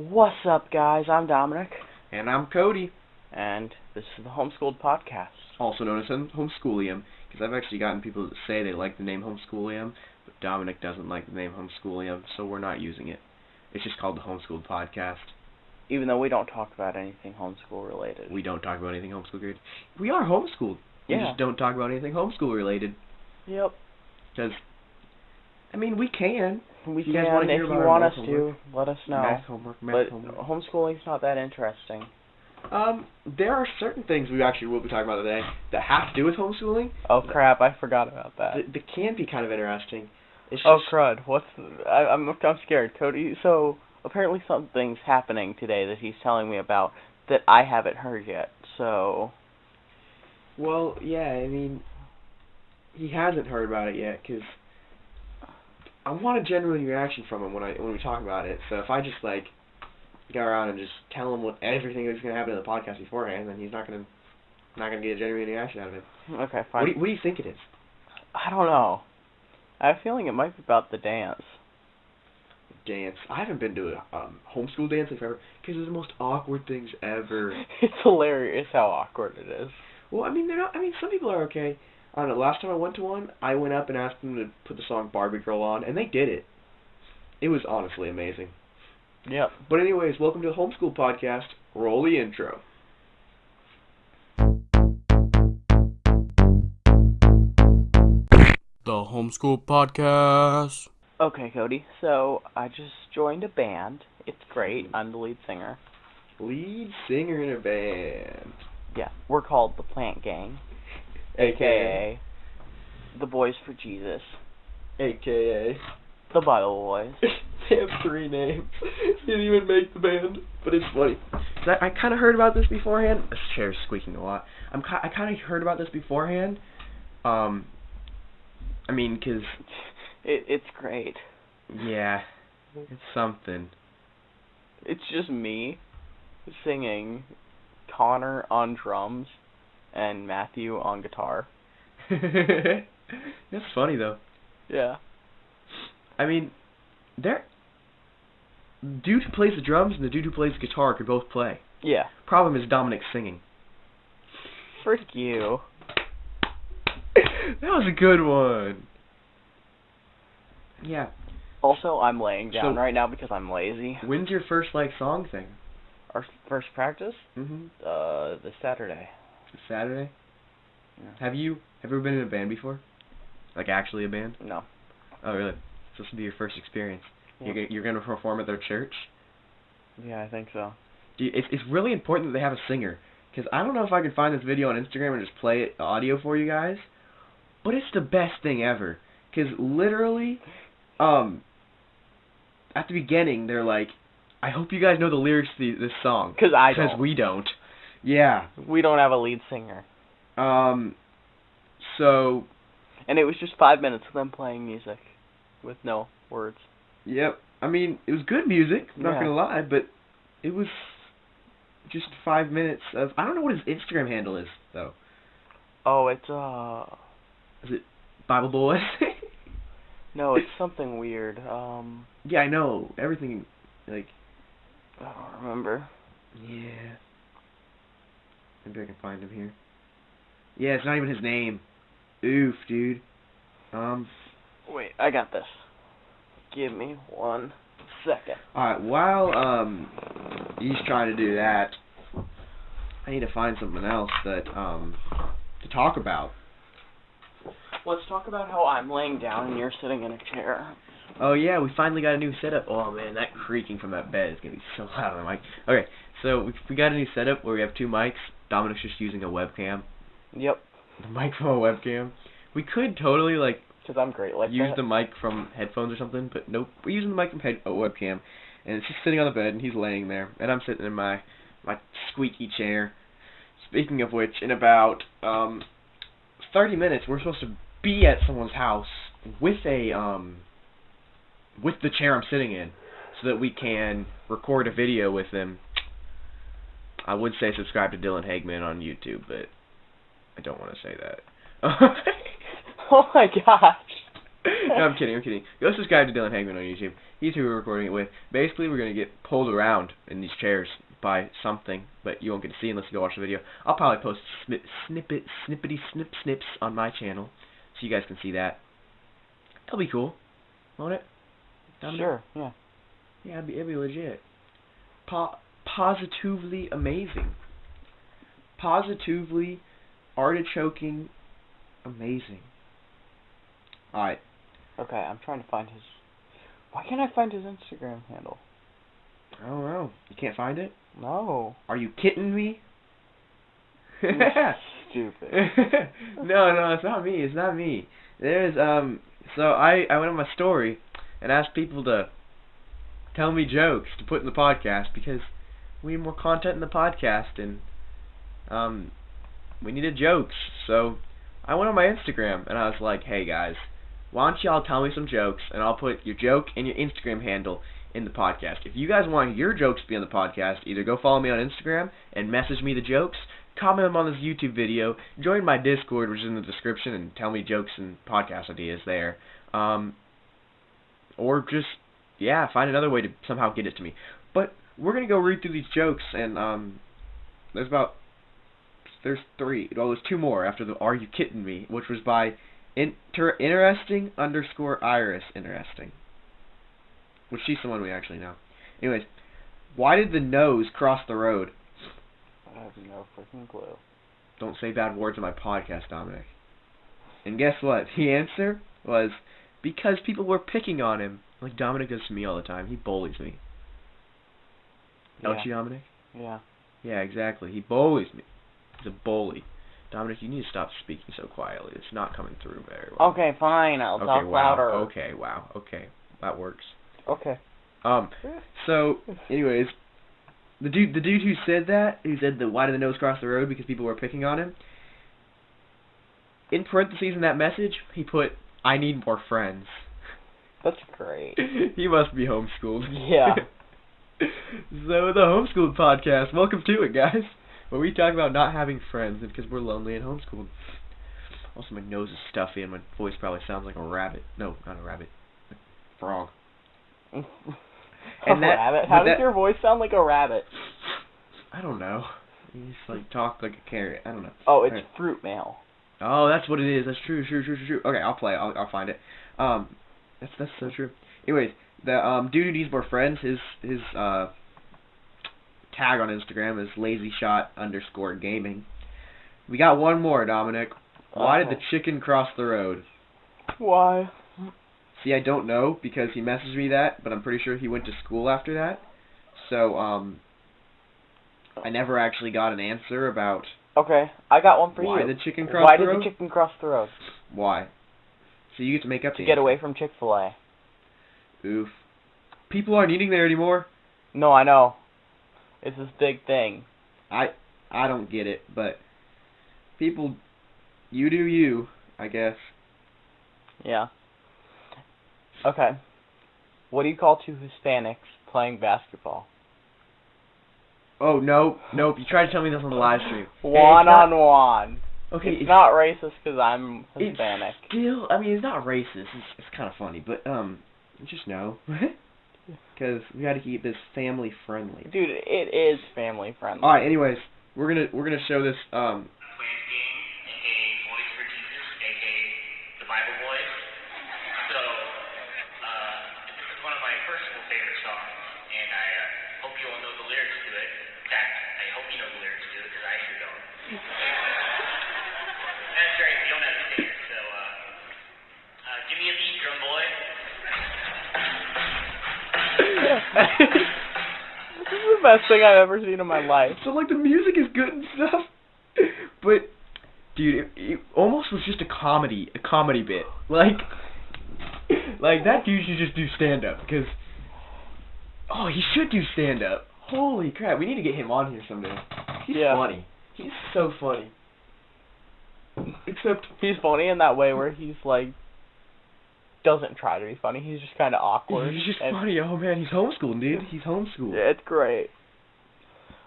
What's up, guys? I'm Dominic, And I'm Cody, and this is the Homeschooled Podcast. also known as Hom- Homeschoolium, because I've actually gotten people that say they like the name Homeschoolium, but Dominic doesn't like the name Homeschoolium, so we're not using it. It's just called the Homeschooled Podcast. Even though we don't talk about anything homeschool related. We don't talk about anything homeschool related. We are homeschooled. Yeah. We just don't talk about anything homeschool related, Yep. because, I mean, we can. We You can, if you want us math to, let us know. Math homework, math but homework. homeschooling's not that interesting. Um, there are certain things we actually will be talking about today that have to do with homeschooling Oh crap! I forgot about that. that, that can be kind of interesting. It's Oh crud! What's I, I'm I'm scared, Cody. So apparently something's happening today that he's telling me about that I haven't heard yet. So Well, yeah, I mean, he hasn't heard about it yet because I want a genuine reaction from him when I when we talk about it. So if I just like go around and just tell him what everything that's gonna happen in the podcast beforehand, then he's not gonna not gonna get a genuine reaction out of it. okay, What fine. do, you, what do you think it is? I don't know. I have a feeling it might be about the dance. Dance. I haven't been to a um, homeschool dance in forever because they're the most awkward things ever. It's hilarious how awkward it is. Well, I mean, they're not. I mean, some people are okay. I don't know. Last time I went to one, I went up and asked them to put the song Barbie Girl on, and they did it. It was honestly amazing. Yep. But anyways, welcome to the Homeschool Podcast. Roll the intro. The Homeschool Podcast. Okay, Cody. So I just joined a band. It's great. I'm the lead singer. Lead singer in a band. Yeah, we're called the Plant Gang, aka the Boys for Jesus, AKA. the Bible Boys. they have three names. Didn't even make the band, but it's funny. I, I kind of heard about this beforehand. This chair's squeaking a lot. I'm ki- I kind of heard about this beforehand. Um, I mean, 'cause It it's great. yeah, it's something. It's just me singing, Connor on drums, and Matthew on guitar. That's funny though. Yeah. I mean, there. Dude who plays the drums and the dude who plays the guitar could both play. Yeah. Problem is Dominic's singing. Frick you. that was a good one. Yeah. Also, I'm laying down So- right now because I'm lazy. When's your first like song thing? Our first practice, Mm-hmm. uh, this Saturday. Saturday. Yeah. Have you have you ever been in a band before? Like actually a band? No. Oh really? So this will be your first experience. Yeah. You're you're gonna perform at their church. Yeah, I think so. Do you, it's it's really important that they have a singer. Cause I don't know if I can find this video on Instagram and just play it the audio for you guys, but it's the best thing ever. Cause literally, um, at the beginning they're like, "I hope you guys know the lyrics to the, this song." Cause I Because we don't. Yeah. We don't have a lead singer. Um. So And it was just five minutes of them playing music with no words. Yep. I mean, it was good music. I'm not Yeah. gonna lie, but it was just five minutes of. I don't know what his Instagram handle is though. Oh, it's uh Is it Bible Boy? no, it's something weird. Um yeah, I know everything. Like, I don't remember. yeah. Maybe I can find him here. Yeah, it's not even his name. Oof, dude. Um. Wait, I got this. Give me one second. Alright, while um he's trying to do that, I need to find something else that um to talk about. Let's talk about how I'm laying down and you're sitting in a chair. Oh yeah, we finally got a new setup. Oh man, that creaking from that bed is gonna be so loud on the mic. Okay, so we we got a new setup where we have two mics. Dominic's just using a webcam. Yep, The mic from a webcam. We could totally like because I'm great like use that. the mic from headphones or something, but nope. We're using the mic from head a webcam, and it's just sitting on the bed, and he's laying there, and I'm sitting in my my squeaky chair. Speaking of which, in about um 30 minutes, we're supposed to be at someone's house with a um with the chair I'm sitting in, so that we can record a video with them. I would say subscribe to Dylan Hagman on YouTube, but I don't want to say that. oh my gosh. no, I'm kidding. I'm kidding. Go subscribe to Dylan Hagman on YouTube. He's who we're recording it with. Basically, we're gonna get pulled around in these chairs by something, but you won't get to see unless you go watch the video. I'll probably post snip, snippet, snippety snip snips on my channel, so you guys can see that. That'll be cool, won't it? Sure. Yeah. Yeah, it'd be, it'd be legit. Po- positively amazing. Positively artichoking amazing. Alright. Okay. I'm trying to find his. Why can't I find his Instagram handle? I don't know. You can't find it? No. Are you kidding me? Stupid. no, no, it's not me. It's not me. There's um. So I I went on my story and asked people to tell me jokes to put in the podcast because we need more content in the podcast and um we needed jokes. So I went on my Instagram and I was like, hey guys, why don't y'all tell me some jokes and I'll put your joke and your Instagram handle in the podcast. If you guys want your jokes to be on the podcast, either go follow me on Instagram and message me the jokes, comment them on this YouTube video, join my Discord, which is in the description, and tell me jokes and podcast ideas there. Um, or just, yeah, find another way to somehow get it to me. But we're going to go read through these jokes, and um, there's about, there's three, well, there's two more after the Are You Kidding Me, which was by inter- interesting underscore iris interesting. Which she's someone we actually know. Anyways, why did the nose cross the road? I have no freaking clue. Don't say bad words on my podcast, Dominic. And guess what? The answer was because people were picking on him, like Dominic does to me all the time. He bullies me. Don't Yeah. you, Dominic? Yeah. Yeah, exactly. He bullies me. He's a bully. Dominic, you need to stop speaking so quietly. It's not coming through very well. Okay, fine. I'll Okay, talk wow. louder. Okay, wow. Okay, that works. Okay. Um, so, anyways, the dude, the dude who said that, who said the why did the nose cross the road because people were picking on him. In parentheses in that message, he put, "I need more friends." That's great. he must be homeschooled. Yeah. so the homeschooled podcast, welcome to it, guys. Where we talk about not having friends because we're lonely and homeschooled. Also, my nose is stuffy and my voice probably sounds like a rabbit. No, not a rabbit. A frog. a that- rabbit? How does that- your voice sound like a rabbit? I don't know. You just like talk like a carrot. I don't know. Oh, it's Alright. fruit mail. Oh, that's what it is. That's true, true, true, true, true. Okay, I'll play. I'll, I'll find it. Um, that's that's so true. Anyways, the um dude needs more friends. His his uh tag on Instagram is lazy shot underscore gaming. We got one more, Dominic. Why did the chicken cross the road? Why? See, I don't know because he messaged me that, but I'm pretty sure he went to school after that. So um, I never actually got an answer about Okay, I got one for why you. the chicken crossed Why the did the chicken cross the road? why? So you get to make up To the get away from Chick Fil A. Oof. People aren't eating there anymore. No, I know. It's this big thing. I I don't get it, but people, you do you, I guess. Yeah. Okay. What do you call two Hispanics playing basketball? Oh no, nope. You tried to tell me this on the live stream. One not- on one. Okay, it's not racist because I'm it's Hispanic. Still, I mean, it's not racist. It's, it's kind of funny, but um, just no, because we got to keep this family friendly. Dude, it is family friendly. All right. Anyways, we're gonna we're gonna show this um. This is the best thing I've ever seen in my life. So like the music is good and stuff, but dude, it, it almost was just a comedy, a comedy bit. Like, like that dude should just do stand up because, oh, he should do stand up. Holy crap, we need to get him on here someday. He's Yeah. funny. He's so funny. Except, He's funny in that way where he's like doesn't try to be funny. He's just kind of awkward. he's just funny. Oh man, he's homeschooled, dude. He's homeschooled. Yeah, it's great.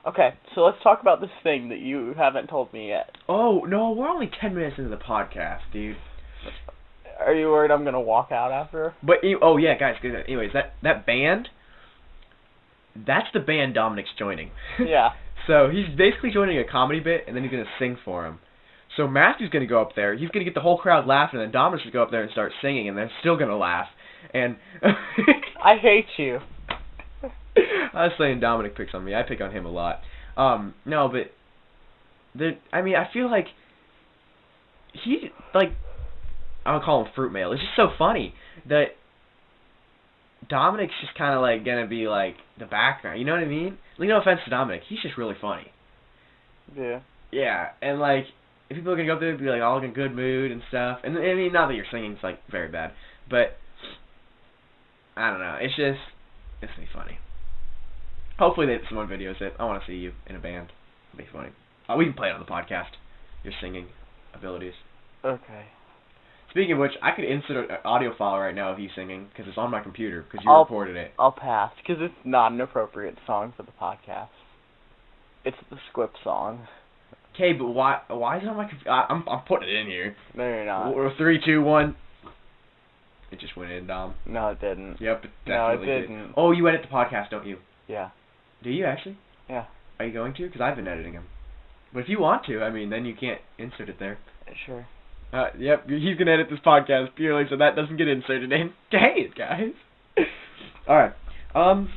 Okay, so let's talk about this thing that you haven't told me yet. Oh no, we're only ten minutes into the podcast, dude. Are you worried I'm gonna walk out after? But oh yeah, guys. Anyways, that that band. That's the band Dominic's joining. Yeah. so he's basically joining a comedy bit, and then he's gonna sing for him. So Matthew's gonna go up there. He's gonna get the whole crowd laughing, and then Dominic's gonna go up there and start singing, and they're still gonna laugh. And I hate you. I was saying Dominic picks on me. I pick on him a lot. Um, no, but the I mean, I feel like he like I don't call him fruit mail. It's just so funny that Dominic's just kind of like gonna be like the background. You know what I mean? Like, no offense to Dominic, he's just really funny. Yeah. Yeah, and like if people are gonna go up there and be like all in a good mood and stuff, and I mean not that your singing's like very bad, but I don't know. It's just it's gonna be funny. Hopefully they someone videos it. I want to see you in a band. It'll be funny. Uh, we can play it on the podcast. Your singing abilities. Okay. Speaking of which, I could insert an audio file right now of you singing because it's on my computer because you I'll- recorded it. I'll pass because it's not an appropriate song for the podcast. It's the Squip song. Okay, but why? Why is it on my computer? I'm I'm putting it in here. No, you're not. Or three, two, one. It just went in, Dom. No, it didn't. Yep, it No, it definitely did. didn't. Oh, you edit the podcast, don't you? Yeah. Do you actually? Yeah. Are you going to? Because I've been editing them. But if you want to, I mean, then you can't insert it there. Sure. Uh, yep, he's gonna edit this podcast purely so that doesn't get inserted in. Dang it, guys. All right. Um,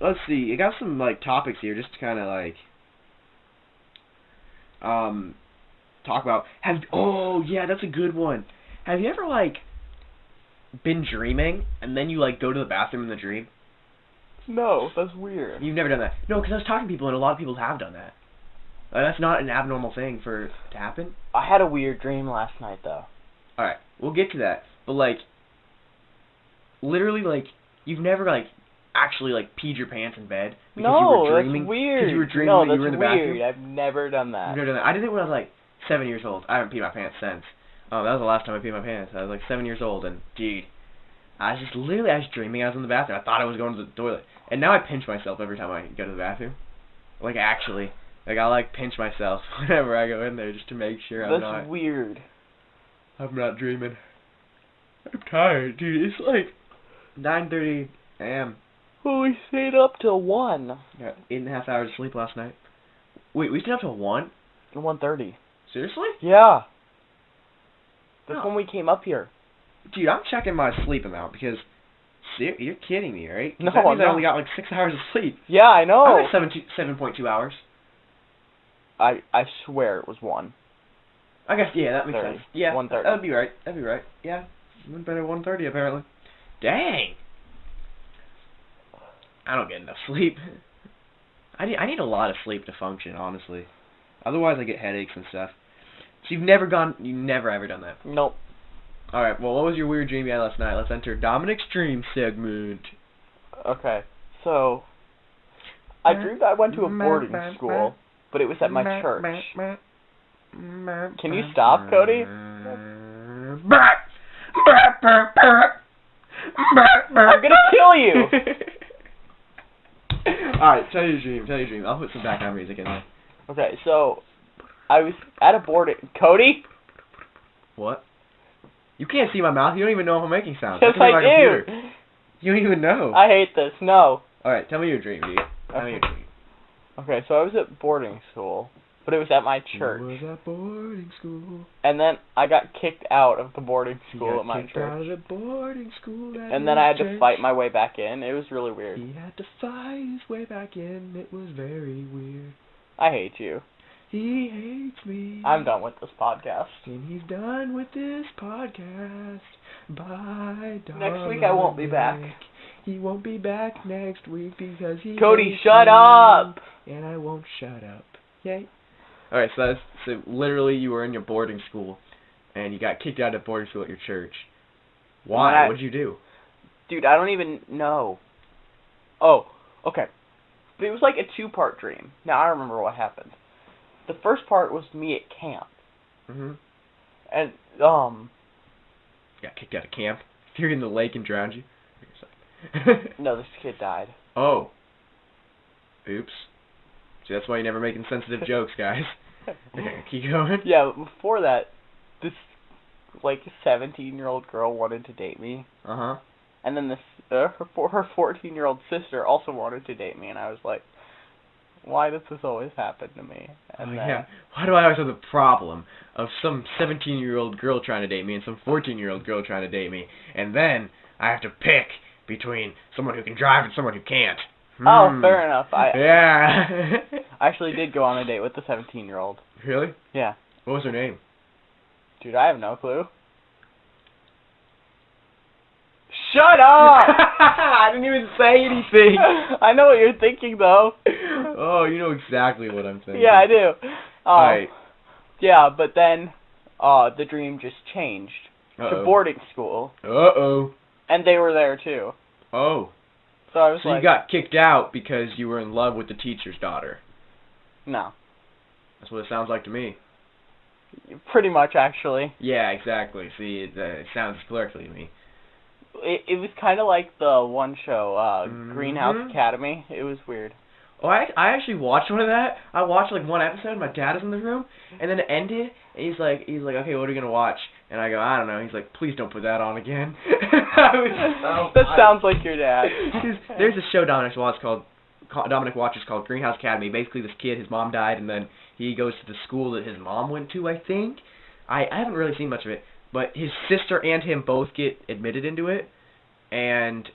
let's see. I got some like topics here, just to kind of like um talk about. Have oh yeah, that's a good one. Have you ever like been dreaming and then you like go to the bathroom in the dream? No, that's weird. You've never done that. No, because I was talking to people and a lot of people have done that. Like, that's not an abnormal thing for to happen. I had a weird dream last night though. All right, we'll get to that. But like, literally, like you've never like actually like peed your pants in bed because no, you were dreaming that's weird. because you were dreaming no, that that's you were in the weird. bathroom. I've never done that. Never done that. I did it when I was like seven years old. I haven't peed my pants since. Oh, that was the last time I peed my pants. I was like seven years old, and dude, I was just literally I was dreaming I was in the bathroom. I thought I was going to the toilet, and now I pinch myself every time I go to the bathroom. Like actually, like I like pinch myself whenever I go in there just to make sure I'm that's weird. I'm not dreaming. I'm tired, dude. It's like 9:30 a.m. Well, we stayed up till one. Got eight and a half hours of sleep last night. Wait, we stayed up till one? One thirty. Seriously? Yeah. That's No. when we came up here. Dude, I'm checking my sleep amount because you're kidding me, right? No, that means I only got like six hours of sleep. Yeah, I know. I got seven seven point two hours. I I swear it was one. I guess yeah, that makes 30. sense. Yeah, one thirty. That'd be right. That'd be right. Yeah, went better one thirty apparently. Dang. I don't get enough sleep. I need I need a lot of sleep to function, honestly. Otherwise, I get headaches and stuff. So you've never gone, you've never ever done that. Nope. All right. Well, what was your weird dream you had last night? Let's enter Dominic's dream segment. Okay. So I dreamed I went to a boarding school, but it was at my church. Can you stop, Cody? I'm gonna kill you. Alright, tell your dream, tell your dream. I'll put some background music in there. Okay, so I was at a boarding. Cody. What? You can't see my mouth. You don't even know if I'm making sounds. Yes, Look at my I do. computer. You don't even know. I hate this. No. Alright, tell me your dream, dude. Tell me your dream. Okay, so I was at boarding school, but it was at my church, Was at boarding school. and then I got kicked out of the boarding school got at my kicked church, out of the boarding school and then I had to fight my way back in. It was really weird. He had to fight his way back in. It was very weird. I hate you. He hates me. I'm done with this podcast. And he's done with this podcast. Bye, Next week I won't be back. He won't be back next week because he. Cody, shut me, up. And I won't shut up. Yay. All right, so that's so literally you were in your boarding school, and you got kicked out of boarding school at your church. Why? What'd you do? Dude, I don't even know. Oh, okay. But it was like a two-part dream. Now I remember what happened. The first part was me at camp, Mhm. and um, Got kicked out of camp. Threw in the lake and drowned you. no, this kid died. oh. Oops. See, that's why you're never making sensitive jokes, guys. Okay, keep going. Yeah, but before that, this like 17 year old girl wanted to date me, Uh huh. and then this uh, her her 14 year old sister also wanted to date me, and I was like, why does this always happen to me? And oh, then, yeah. Why do I always have the problem of some 17 year old girl trying to date me and some 14 year old girl trying to date me, and then I have to pick between someone who can drive and someone who can't? Oh, Hmm. fair enough. I Yeah. I actually did go on a date with the 17 year old. really? Yeah. What was her name? Dude, I have no clue. Shut up! I didn't even say anything. I know what you're thinking though. oh, you know exactly what I'm thinking. Yeah, I do. Um, Alright. Yeah, but then uh the dream just changed to Uh-oh. boarding school, Uh-oh. and they were there too. Oh. So I was So like, you got kicked out because you were in love with the teacher's daughter. No, That's what it sounds like to me. pretty much actually. Yeah, exactly. See, it, uh, it sounds clerically to me. It it was kind of like the one show, uh Greenhouse Mhm. Academy. It was weird. Oh, I I actually watched one of that. I watched like one episode. My dad was in the room, and then it ended. And he's like, he's like, okay, what are you gonna watch? And I go, I don't know. He's like, please don't put that on again. Was so that sounds like your dad. There's- a show Dominic watches called ca- Dominic watches called Greenhouse Academy. Basically, this kid, his mom died, and then he goes to the school that his mom went to. I think. I I haven't really seen much of it, but his sister and him both get admitted into it, and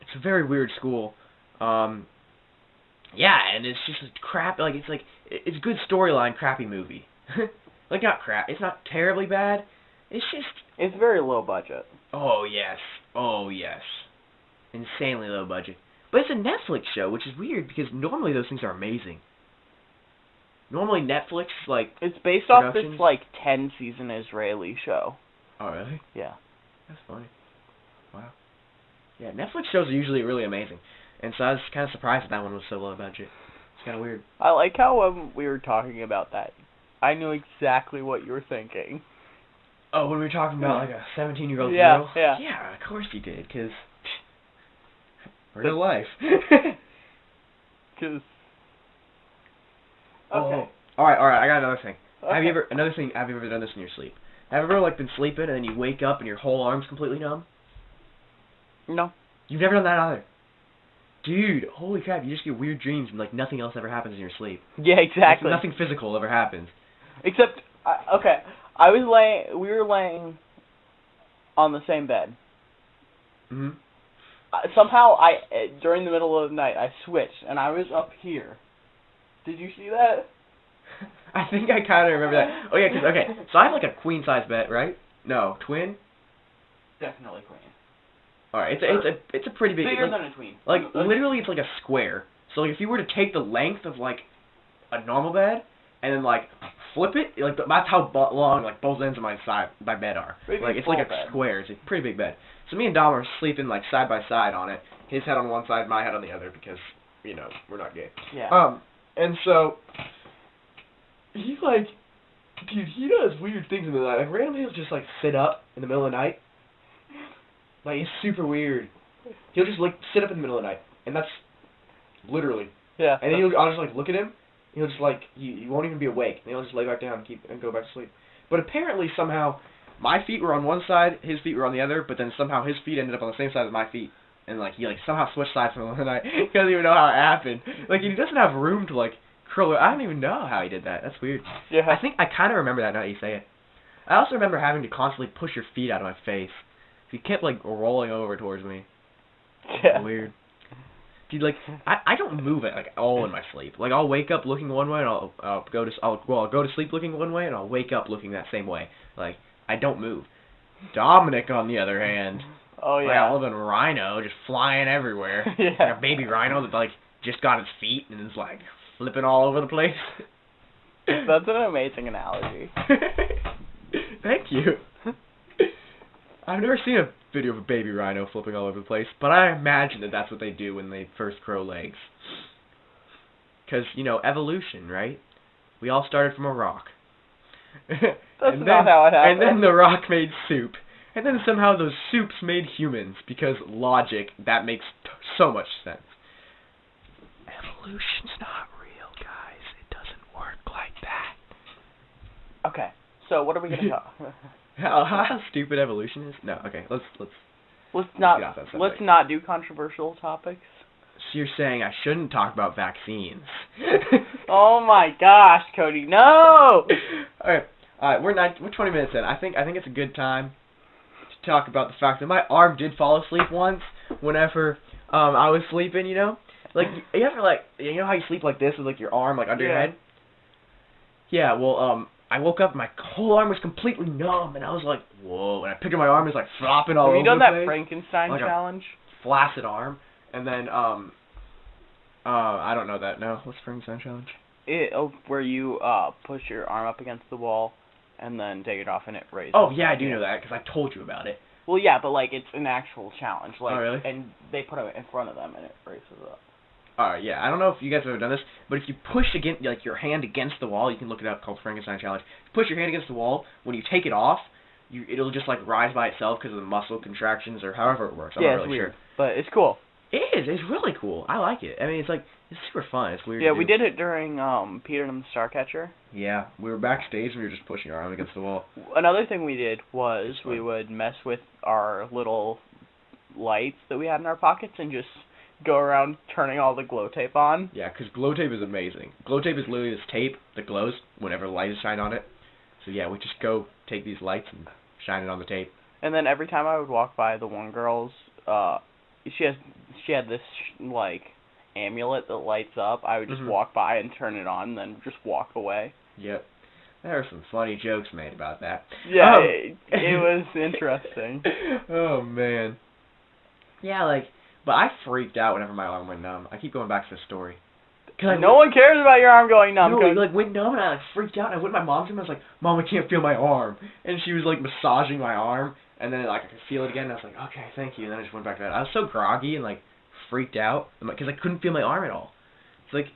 it's a very weird school. Um. Yeah, and it's just crap. Like it's like it- it's good storyline, crappy movie. like not crap. It's not terribly bad. It's just It's very low budget. Oh yes. Oh yes. Insanely low budget. But it's a Netflix show, which is weird because normally those things are amazing. Normally Netflix like It's based off this like 10 season Israeli show. Oh really? Yeah. That's funny. Wow. Yeah, Netflix shows are usually really amazing. And so I was kind of surprised that that one was so low budget. It's kind of weird. I like how um, we were talking about that. I knew exactly what you were thinking. Oh, when we were talking about like a 17 year old Yeah, girl? yeah. Yeah, of course you did, because real life. Cause. Oh, Okay. All right, all right. I got another thing. Have you ever another thing? Have you ever done this in your sleep? Have you ever like been sleeping and then you wake up and your whole arm's completely numb? No. You've never done that either. Dude, holy crap! You just get weird dreams and like nothing else ever happens in your sleep. Yeah, Like, exactly. nothing physical ever happens. Except, I okay, I was laying. We were laying on the same bed. Uh, somehow, I uh, during the middle of the night, I switched and I was up here. Did you see that? I think I kind of remember that. Oh yeah, 'cause okay, so I have like a queen size bed, right? No, twin. Definitely queen. All right, it's a, it's a it's a pretty big. Bigger like, than a twin. Like literally, it's like a square. So like, if you were to take the length of like a normal bed and then like flip it, like that's how long like both ends of my side my bed are. Big like it's like a bed. square. It's a pretty big bed. So me and Dom are sleeping like side by side on it. His head on one side, my head on the other because you know we're not gay. Yeah. Um, and so he's like, dude, he does weird things in the night. Like randomly, he'll just like sit up in the middle of the night. Like it's super weird. He'll just like sit up in the middle of the night, and that's literally. yeah. And then he'll, I'll just like look at him. He'll just like he, he won't even be awake. And he'll just lay back down and keep and go back to sleep. But apparently somehow my feet were on one side, his feet were on the other. But then somehow his feet ended up on the same side as my feet. And like he like somehow switched sides from the night. he doesn't even know how it happened. Like he doesn't have room to like curl. I don't even know how he did that. That's weird. yeah. I think I kind of remember that now that you say it. I also remember having to constantly push your feet out of my face. He kept like rolling over towards me. yeah. Weird. Dude, like I, I don't move it like all in my sleep. Like I'll wake up looking one way and I'll I'll go to I'll well I'll go to sleep looking one way and I'll wake up looking that same way. Like I don't move. Dominic on the other hand, Oh like yeah. a living rhino just flying everywhere. yeah. Like a baby rhino that like just got its feet and is like flipping all over the place. That's an amazing analogy. Thank you. I've never seen a video of a baby rhino flipping all over the place, but I imagine that that's what they do when they first grow legs. Because, you know, evolution, right? We all started from a rock. That's and not then, how it And then the rock made soup. And then somehow those soups made humans, because logic, that makes t- so much sense. Evolution's not real, guys. It doesn't work like that. Okay. So what are we gonna talk? how, how stupid evolution is? No, okay, let's let's. Let's not get off let's not do controversial topics. So you're saying I shouldn't talk about vaccines? Oh my gosh, Cody, no! all right, all right, we're nine, we're 20 minutes in. I think I think it's a good time to talk about the fact that my arm did fall asleep once whenever um I was sleeping. You know, like you ever like you know how you sleep like this with like your arm like under your head. Yeah, well, um, I woke up, my whole arm was completely numb, and I was like, whoa. And I picked up my arm, it was like flopping all over. Have over you done that place. Frankenstein Like challenge? flaccid arm, and then um, uh, I don't know that. No, what's Frankenstein challenge? It, oh, where you uh push your arm up against the wall and then take it off and it raises. Oh yeah, I do know that because I told you about it. Well, yeah, but like it's an actual challenge. Like, Oh, really? And they put it in front of them and it raises up. Alright, yeah, I don't know if you guys have ever done this, but if you push against like your hand against the wall, you can look it up called Frankenstein challenge. Push your hand against the wall. When you take it off, you it'll just like rise by itself because of the muscle contractions or however it works. I'm yeah, not it's really weird, sure. but it's cool. It is. It's really cool. I like it. I mean, it's like it's super fun. It's weird. Yeah, we did it during um Peter and the Starcatcher. Yeah, we were backstage and we were just pushing our arm against the wall. Another thing we did was we would mess with our little lights that we had in our pockets and just go around turning all the glow tape on. Yeah, because glow tape is amazing. Glow tape is literally this tape that glows whenever light is shined on it. So yeah, we just go take these lights and shine it on the tape. And then every time I would walk by the one girl's, uh, she has she had this like amulet that lights up. I would just Mhm. walk by and turn it on, and then just walk away. Yep. There are some funny jokes made about that. Yeah, Oh. it, it was interesting. oh man. Yeah, like, but I freaked out whenever my arm went numb. I keep going back to the story. Cause I no one cares about your arm going numb. no, 'cause- like went numb and I like freaked out and I went to my mom's room and I was like, Mom, I can't feel my arm and she was like massaging my arm and then like I could feel it again and I was like, Okay, thank you and then I just went back to bed. I was so groggy and like freaked out because I couldn't feel my arm at all. It's like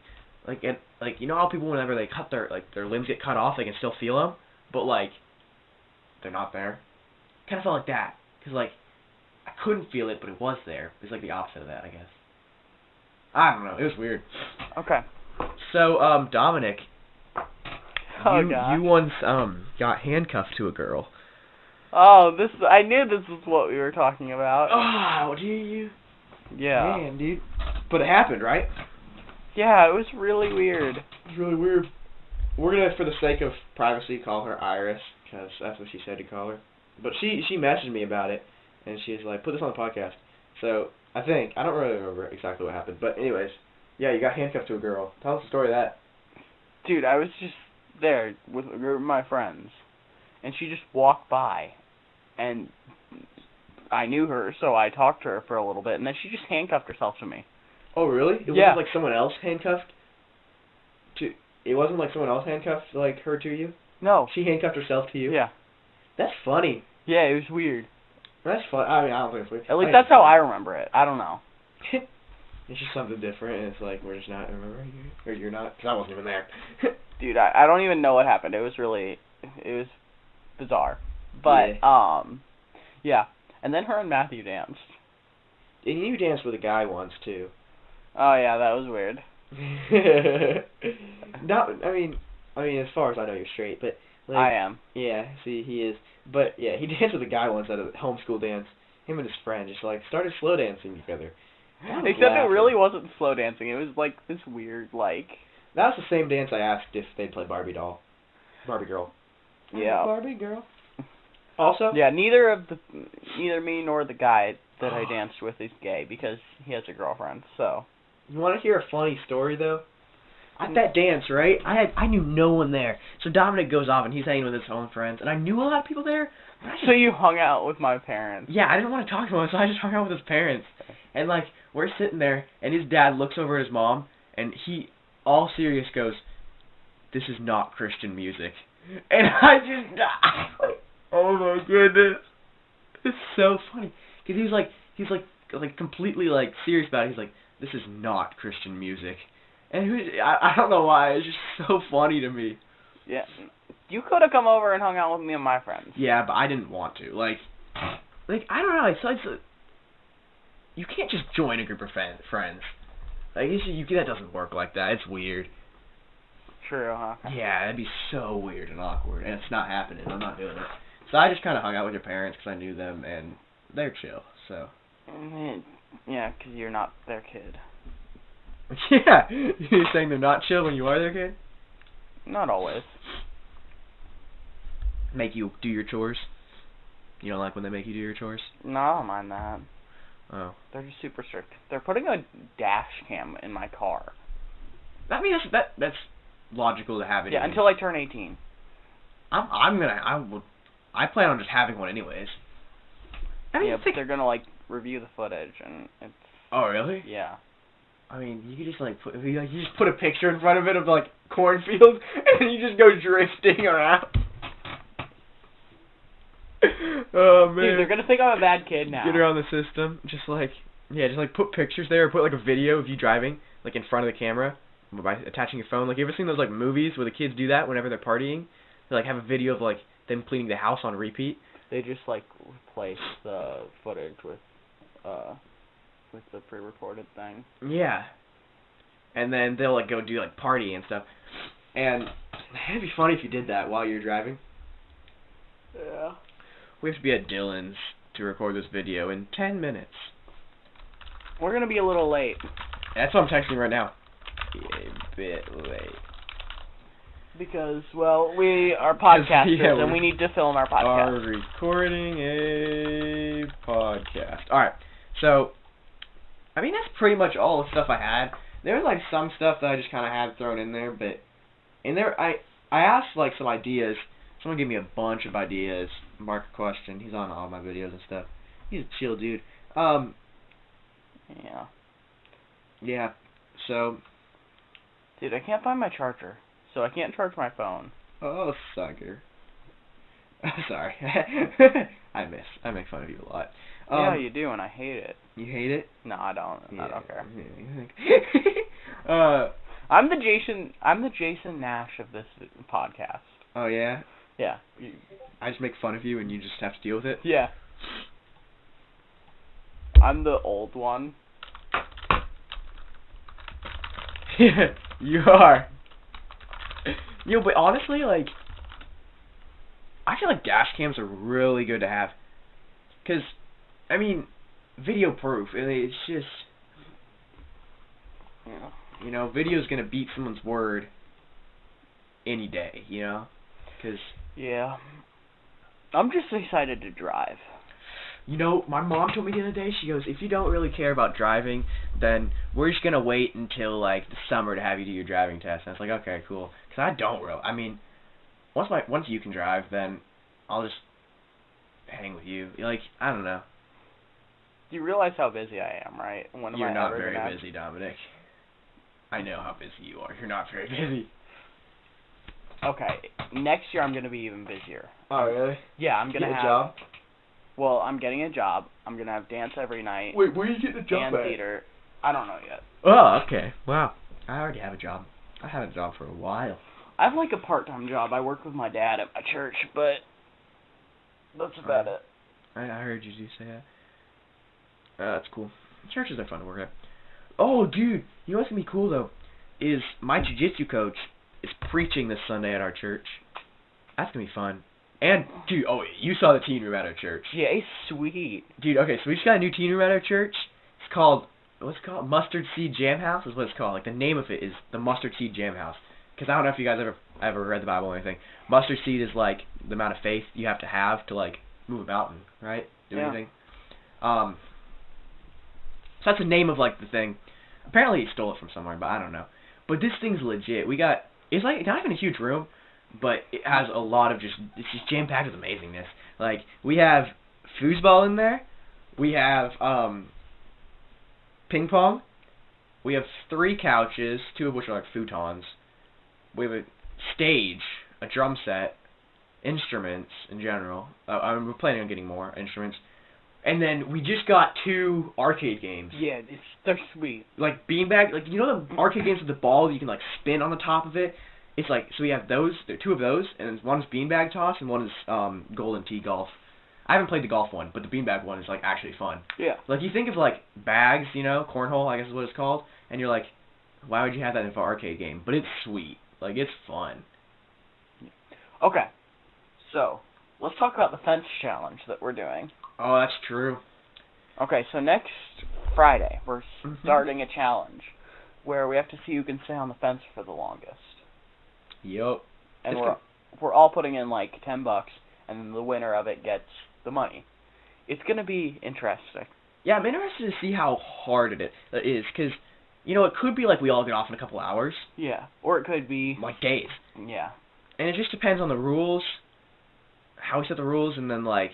like and like you know how people whenever they cut their like their limbs get cut off they can still feel them, but like they're not there. Kind of felt like that because like I couldn't feel it but it was there. It's like the opposite of that, I guess. I don't know. It was weird. okay. So um Dominic, Oh you you once um got handcuffed to a girl. Oh, this I knew this was what we were talking about. Oh, do you? Yeah. Man, dude. But it happened, right? Yeah, it was really weird. It's really weird. We're gonna, for the sake of privacy, call her Iris because that's what she said to call her. But she she messaged me about it, and she's like, "Put this on the podcast." So I think I don't really remember exactly what happened, but anyways, yeah, you got handcuffed to a girl. Tell us the story of that. Dude, I was just there with a group of my friends, and she just walked by, and I knew her, so I talked to her for a little bit, and then she just handcuffed herself to me. Oh, really? It Yeah. wasn't like someone else handcuffed. To it wasn't like someone else handcuffed like her to you. No. She handcuffed herself to you. Yeah. That's funny. Yeah, it was weird. That's fun. I mean, I don't think it's weird. At least that's how. I remember it. I don't know. it's just something different, and it's like we're just not remembering it, or you're not, because I wasn't even there. Dude, I, I don't even know what happened. It was really it was bizarre. But um yeah. And then her and Matthew danced. and you danced with a guy once too. Oh yeah, that was weird. not, I mean, I mean, as far as I know, you're straight, but like, I am. yeah, see, he is. But yeah, he danced with a guy once at a homeschool dance. Him and his friend just like started slow dancing together. Except it really wasn't slow dancing. It was like this weird like That was the same dance I asked if they'd play Barbie doll, Barbie girl. Yeah. Barbie girl. Also, Yeah, neither of the neither me nor the guy that I danced with is gay because he has a girlfriend. So You want to hear a funny story though? At that dance, right? I had I knew no one there. So Dominic goes off and he's hanging with his own friends, and I knew a lot of people there. Just, so you hung out with my parents. yeah, I didn't want to talk to him, so I just hung out with his parents. And like we're sitting there, and his dad looks over at his mom, and he, all serious, goes, "This is not Christian music." And I just, oh my goodness, it's so funny because he's like, he's like, like completely like serious about it. He's like, "This is not Christian music." And was, I, I don't know why. It's just so funny to me. Yeah. You could have come over and hung out with me and my friends. Yeah, but I didn't want to. Like, like I don't know. It's like it's, you can't just join a group of friend, friends. Like it's, you that doesn't work like that. It's weird. True, huh? Yeah, that'd be so weird and awkward, and it's not happening. I'm not doing it. So I just kind of hung out with your parents because I knew them and they're chill. So Yeah, because you're not their kid. yeah, you're saying they're not chill when you are their kid? Not always. Make you do your chores? You don't like when they make you do your chores? No, I don't mind that. Oh, They're just super strict. They're putting a dash cam in my car. I mean that's that that's logical to have it. Yeah, until I turn 18. I'm I'm gonna I will I plan on just having one anyways. I mean, yeah, but think, they're gonna like review the footage, and it's oh really? yeah. I mean, you could just like put you, like, you just put a picture in front of it of like cornfields, and you just go drifting around. oh man! Dude, they're gonna think I'm a bad kid now. Get her on the system. Just like yeah, just like put pictures there, or put like a video of you driving, like in front of the camera, by attaching your phone. Like you ever seen those like movies where the kids do that whenever they're partying? They like have a video of like them cleaning the house on repeat. They just like replace the footage with uh with the pre-recorded thing. Yeah. And then they'll like go do like party and stuff. And it'd be funny if you did that while you're driving. Yeah. We have to be at Dylan's to record this video in 10 minutes. We're gonna be a little late. That's what I'm texting right now. Be A bit late. Because, well, we are podcasters yeah, and we're- need to film our podcast. Are recording a podcast. Alright, so, I mean, that's pretty much all the stuff I had. There was, like, some stuff that I just kind of had thrown in there, but in there, I, I asked, like, some ideas. Someone gave me a bunch of ideas. Mark a question. He's on all my videos and stuff. He's a chill dude. Um, Yeah. yeah, so, Dude, I can't find my charger, so I can't charge my phone. oh, sucker. Sorry. I miss. I make fun of you a lot. yeah, Um, you do, and I hate it. you hate it? No, I don't. I don't care. Yeah. uh, I'm the Jason. I'm the Jason Nash of this podcast. oh yeah. Yeah. I just make fun of you, and you just have to deal with it. Yeah. I'm the old one. you are. Know, but honestly, like, I feel like dash cams are really good to have, cause, I mean, video proof. It's just, Yeah. you know, video's gonna beat someone's word any day. You know, cause Yeah. I'm just excited to drive. You know, my mom told me the other day, she goes, if you don't really care about driving, then we're just going to wait until, like, the summer to have you do your driving test. And I was like, okay, cool. Because I don't really, I mean, once my once you can drive, then I'll just hang with you. Like, I don't know. You realize how busy I am, right? When am You're I not very gonna- busy, Dominic. I know how busy you are. You're not very busy. Okay. Next year I'm gonna be even busier. Oh, really? Yeah, I'm gonna Get a have. job? Well, I'm getting a job. I'm gonna have dance every night. Wait, where are you getting a job and theater. I don't know yet. Oh, okay. Wow. I already have a job. I had a job for a while. I have like a part-time job. I work with my dad at my church, but that's about it. I, I heard you do say that. Uh, that's cool. Churches are fun to work at. Oh, dude, you know what's gonna be cool though? Is my jujitsu coach is preaching this Sunday at our church. That's gonna be fun. And dude, oh, you saw the teen room at our church, Yeah, it's sweet. dude. Okay, so we just got a new teen room at our church. It's called what's it called? Mustard Seed Jam House is what it's called. Like the name of it is the Mustard Seed Jam House. Because I don't know if you guys ever ever read the Bible or anything. Mustard seed is like the amount of faith you have to have to like move a mountain, right? Do Yeah. anything. Um. So that's the name of like the thing. Apparently he stole it from somewhere, but I don't know. But this thing's legit. We got it's like not even a huge room, but it has a lot of just it's just jam packed with amazingness. Like we have foosball in there, we have um ping pong, we have three couches, two of which are like futons. We have a stage, a drum set, instruments in general. Uh, I'm we're planning on getting more instruments. And then we just got two arcade games. Yeah, it's they're sweet. Like beanbag, like you know the arcade games with the ball you can like spin on the top of it. It's like so we have those, there are two of those, and one's beanbag toss and one is um golden tee golf. I haven't played the golf one, but the beanbag one is like actually fun. Yeah. Like you think of like bags, you know, cornhole, I guess is what it's called, and you're like, why would you have that in an arcade game? But it's sweet. Like it's fun. Okay. So, let's talk about the fence challenge that we're doing. Oh, that's true. Okay, so next Friday we're Mhm. starting a challenge where we have to see who can stay on the fence for the longest, Yup. and It's we're we're all putting in like ten bucks, and then the winner of it gets the money. It's gonna be interesting. Yeah, I'm interested to see how hard it is, because, you know, it could be like we all get off in a couple hours, Yeah, or it could be like days. yeah. And it just depends on the rules, how we set the rules, and then, like,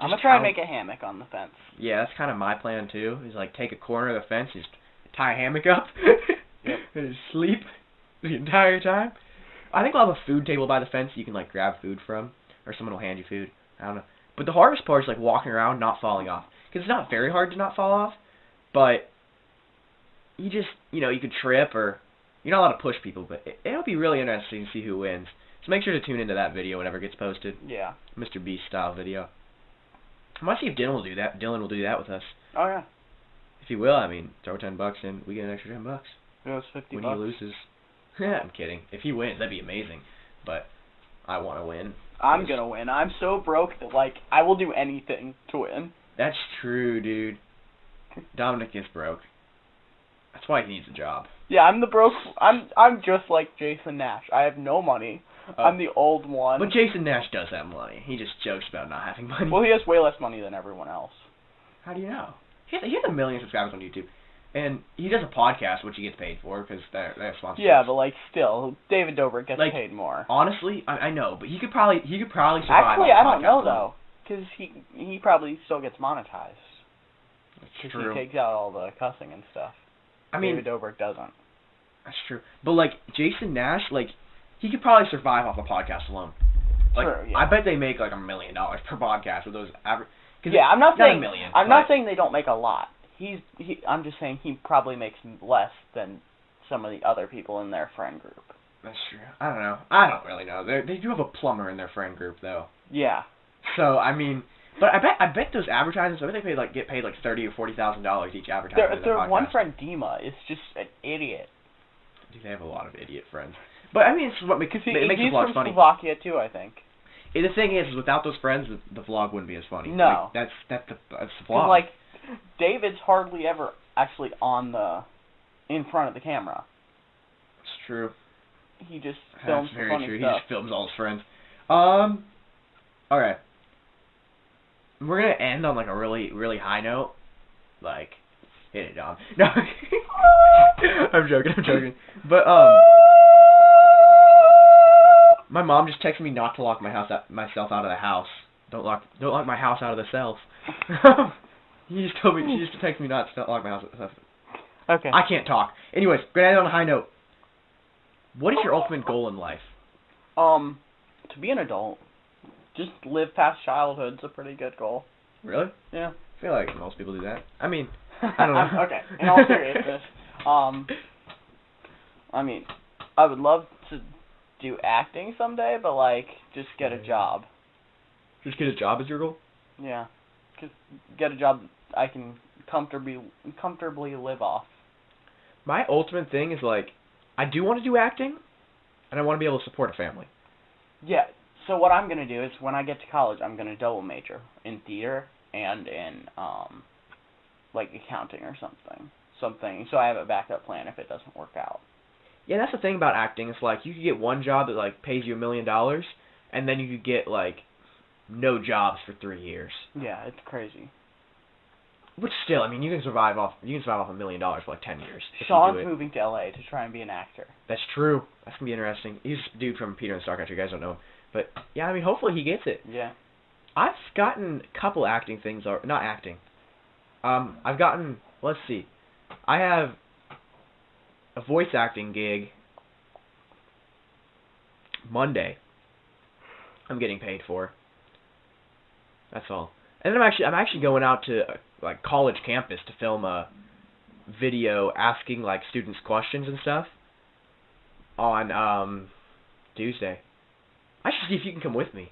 I'm gonna try and make a hammock on the fence. Yeah, that's kind of my plan too. Is like take a corner of the fence, just tie a hammock up, Yep. and just sleep the entire time. I think we'll have a food table by the fence you can like grab food from, or someone will hand you food. I don't know. But the hardest part is like walking around, not falling off, because it's not very hard to not fall off, but you just you know you could trip or you're not allowed to push people. But it, it'll be really interesting to see who wins. So make sure to tune into that video whenever it gets posted, Yeah. Mr. Beast style video. I might see if Dylan will do that. Dylan will do that with us. Oh yeah. If he will, I mean, throw ten bucks in, we get an extra ten bucks. It was fifty when bucks. he loses, I'm kidding. If he wins, that'd be amazing. But I want to win. I'm gonna win. I'm so broke that like I will do anything to win. That's true, dude. Dominic is broke. That's why he needs a job. Yeah, I'm the broke. I'm I'm just like Jason Nash. I have no money. Uh, I'm the old one. But Jason Nash does have money. He just jokes about not having money. well, he has way less money than everyone else. How do you know? He has, he has a million subscribers on YouTube, and he does a podcast which he gets paid for because they're they're sponsored. Yeah, but like still, David Dobrik gets Like, paid more. honestly, I, I know, but he could probably he could probably survive. Actually, I don't know alone. though, because he he probably still gets monetized. That's Because true. he takes out all the cussing and stuff. I mean, David Dobrik doesn't. That's true. But like Jason Nash, like he could probably survive off a podcast alone. Like True, yeah. I bet they make like a million dollars per podcast with those average. Yeah, I'm not not a saying million, I'm not saying they don't make a lot. He's he. I'm just saying he probably makes less than some of the other people in their friend group. That's true. I don't know. I don't really know. They they do have a plumber in their friend group though. Yeah. So I mean, but I bet I bet those advertisers. I bet they pay like get paid like thirty or forty thousand dollars each advertisement. Their their their one friend Dima is just an idiot. Dude, they have a lot of idiot friends. But I mean, it's what makes it makes he's the vlog from. Slovakia too, I think. And the thing is, without those friends, the, the vlog wouldn't be as funny. No. Like, that's that's the that's the vlog. like David's hardly ever actually on the in front of the camera. it's true. He just films That's very funny true. He just films all his friends. Um. All right. We're gonna end on like a really really high note. Like, hit it, Dom. No. I'm joking. I'm joking. But um. My mom just texted me not to lock my house out, myself out of the house. Don't lock don't lock my house out of the cells. he just told me she just texted me not to lock my house. Okay. I can't talk. Anyways, gonna end on a high note. What is your ultimate goal in life? Um, to be an adult, just live past childhood's a pretty good goal. Really? Yeah. I feel like most people do that. I mean, I don't know. okay. In all seriousness, um, I mean, I would love to do acting someday, but like, just get a job. just get a job as your goal. Yeah. Just get a job I can comfortably comfortably live off. My ultimate thing is like, I do want to do acting, and I want to be able to support a family. Yeah. So what I'm gonna do is when I get to college, I'm gonna double major in theater and in um, like accounting or something. Something. So I have a backup plan if it doesn't work out. Yeah, that's the thing about acting. It's like you could get one job that like pays you a million dollars, and then you could get like no jobs for three years. Yeah, it's crazy. Which still, I mean, you can survive off you can survive off a million dollars for like ten years. Sean's moving to LA to try and be an actor. That's true. That's gonna be interesting. He's a dude from Peter and Starcatcher. You guys don't know him, but yeah, I mean, hopefully he gets it. Yeah. I've gotten a couple acting things, or not acting. Um, I've gotten. Let's see. I have a voice acting gig Monday. I'm getting paid for. That's all. And then I'm actually I'm actually going out to like college campus to film a video asking like students questions and stuff on um Tuesday. I should see if you can come with me.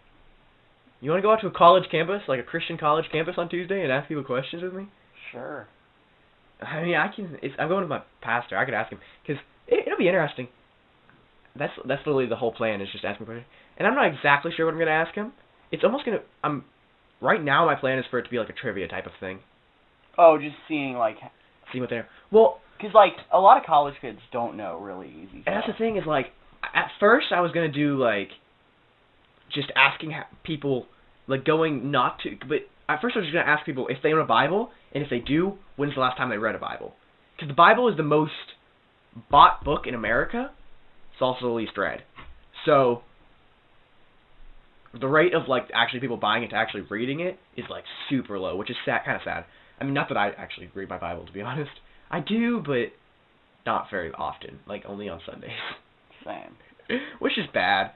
You want to go out to a college campus, like a Christian college campus on Tuesday, and ask people questions with me? Sure. I mean, I can. It's, I'm going with my pastor. I could ask him because it, it'll be interesting. That's that's literally the whole plan is just asking questions. And I'm not exactly sure what I'm going to ask him. it's almost gonna. I'm right now. My plan is for it to be like a trivia type of thing. Oh, just seeing like, See what they're. Well, cause like a lot of college kids don't know really easy. and that's the thing is like, at first I was gonna do like, just asking people, like going not to, but at first I was just gonna ask people if they own a Bible, and if they do, when's the last time they read a Bible? Because the Bible is the most bought book in America. It's also the least read. So the rate of like actually people buying it to actually reading it is like super low, which is sad, kind of sad. I mean, not that I actually read my Bible to be honest. I do, but not very often. Like only on Sundays, Same. which is bad.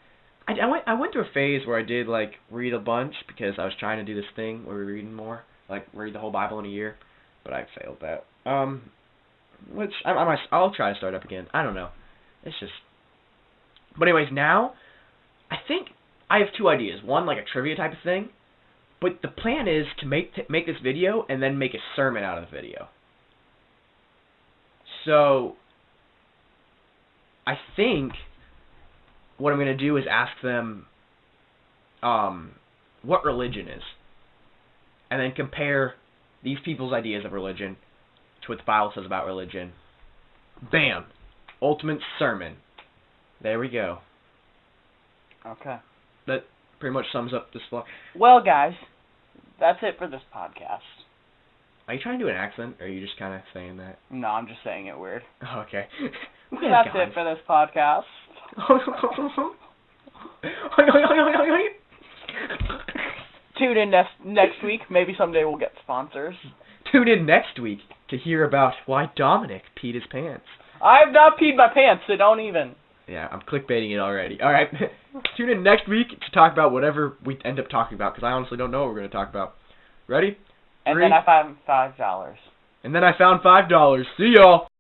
I, I went I went through a phase where I did like read a bunch because I was trying to do this thing where we're reading more, like read the whole Bible in a year, but I failed that. Um, which I, I might I'll try to start up again. I don't know. It's just. But anyways, now I think I have two ideas. One like a trivia type of thing, but the plan is to make t- make this video and then make a sermon out of the video. So I think what I'm gonna do is ask them um, what religion is, and then compare these people's ideas of religion to what the Bible says about religion. Bam! Ultimate sermon. There we go. Okay. That pretty much sums up this vlog. Well, guys, that's it for this podcast. Are you trying to do an accent, or are you just kind of saying that? No, I'm just saying it weird. Oh, okay. That's it for this podcast. Tune in next next week. Maybe someday we'll get sponsors. Tune in next week to hear about why Dominic peed his pants. I've not peed my pants, so don't even. Yeah, I'm clickbaiting it already. All right, tune in next week to talk about whatever we end up talking about, because I honestly don't know what we're going to talk about. Ready? And Three. then I found five dollars. And then I found five dollars. See y'all.